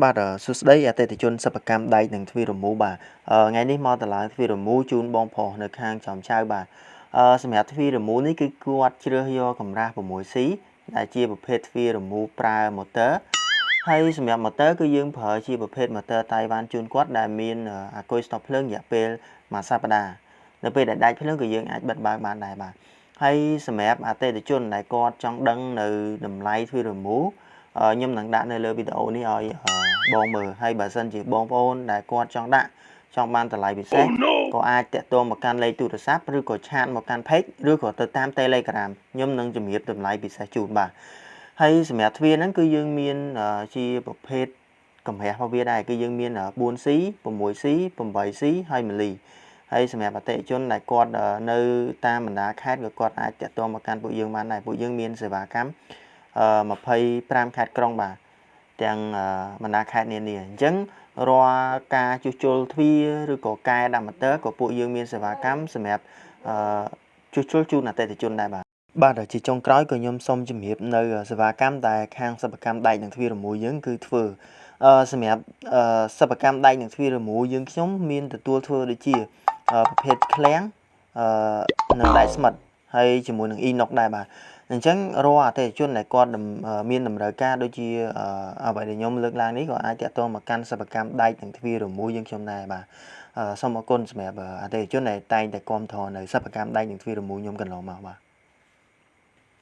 បាទសួស្តីអតិថិជនសិប្បកម្មដែកនិងទ្វាររមូរបាទថ្ងៃនេះមកតម្លើងទ្វាររមូរជូនបងប្រុសនៅខាងចំចៅបាទអឺសម្រាប់ទ្វាររមូរនេះគឺគាត់ជ្រើសយកកម្រាស់ 6C ដែលជាប្រភេទទ្វាររមូរប្រើម៉ូទ័រហើយសម្រាប់ម៉ូទ័រគឺយើងប្រើជាប្រភេទម៉ូទ័រតៃវ៉ាន់ជូនគាត់ដែលមានអាគុយស្តុបភ្លើងរយៈពេលមួយសប្តាហ៍នៅពេលដែលដាច់ភ្លើងក៏យើងអាចបិទបើកបានដែរបាទហើយសម្រាប់អតិថិជនដែលគាត់ចង់ដឹងនៅតម្លៃទ្វាររមូរ ខ្ញុំនឹងដាក់នៅលើវីដេអូនេះឲ្យបងមើលហើយបើសិនជាបងប្អូនដែលគាត់ចង់ដាក់ចង់បានតម្លៃពិសេសក៏អាចតាក់ទងមកកាន់លេខទូរស័ព្ទឬក៏ឆាតមកកាន់ page ឬក៏ទៅតាម Telegram ខ្ញុំនឹងជម្រាបតម្លៃពិសេសជូនបាទហើយសម្រាប់ទ្វារហ្នឹងគឺយើងមានជាប្រភេទកម្រាស់របស់វាដែរគឺយើងមាន 4C 6C 8C ហើយ1លីហើយសម្រាប់អតិថិជនដែលគាត់នៅតាមបណ្ដាខេត្តក៏គាត់អាចតាក់ទងមកកាន់ពួកយើងបានដែរពួកយើងមានសេវាកម្ម 25ខេត្តក្រុងបាទទាំងបណ្ដាខេត្តនានាអញ្ចឹងរាល់ការជួសជុលទ្វារឬក៏កែដាក់ម៉ូទ័រក៏ពួកយើងមានសេវាកម្មសម្រាប់ជួសជុលជូនអតិថិជនដែរបាទបាទជាចុងក្រោយក៏ខ្ញុំសូមជម្រាបនៅសេវាកម្មដែលខាងសិប្បកម្មដែកនិងទ្វាររមូរយើងគឺធ្វើអឺសម្រាប់សិប្បកម្មដែកនិងទ្វាររមូរយើងខ្ញុំមានទទួលធ្វើដូចជាប្រភេទឃ្លាំងអឺនៅដែកស្មិតហើយជាមួយនឹងអ៊ីណុកដែរបាទ អញ្ចឹងរាល់អតិថិជនដែលគាត់មានតម្រូវការដូចជាអ្វីដែលខ្ញុំលើកឡើងនេះក៏អាចតាក់ទងមកកាន់សិប្បកម្មដែកនិងទ្វាររមូរយើងខ្ញុំដែរបាទសូមអរគុណសម្រាប់អតិថិជនដែលតែងតែគាំទ្រនៅសិប្បកម្មដែកនិងទ្វាររមូរខ្ញុំកន្លងមកបាទ